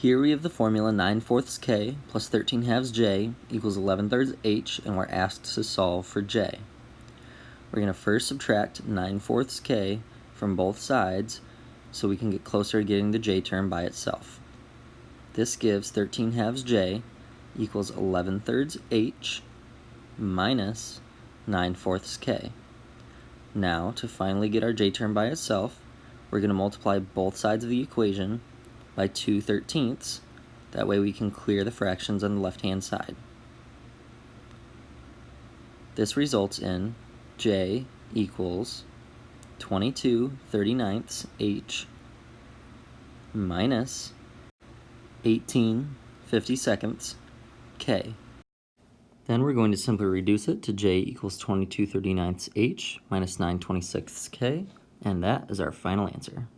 Here we have the formula 9 fourths k plus 13 halves j equals 11 thirds h, and we're asked to solve for j. We're going to first subtract 9 fourths k from both sides so we can get closer to getting the j term by itself. This gives 13 halves j equals 11 thirds h minus 9 fourths k. Now, to finally get our j term by itself, we're going to multiply both sides of the equation by 2 thirteenths. That way we can clear the fractions on the left-hand side. This results in j equals 22 39ths h minus 18 52nds k. Then we're going to simply reduce it to j equals 22 39ths h minus 9 26ths k, and that is our final answer.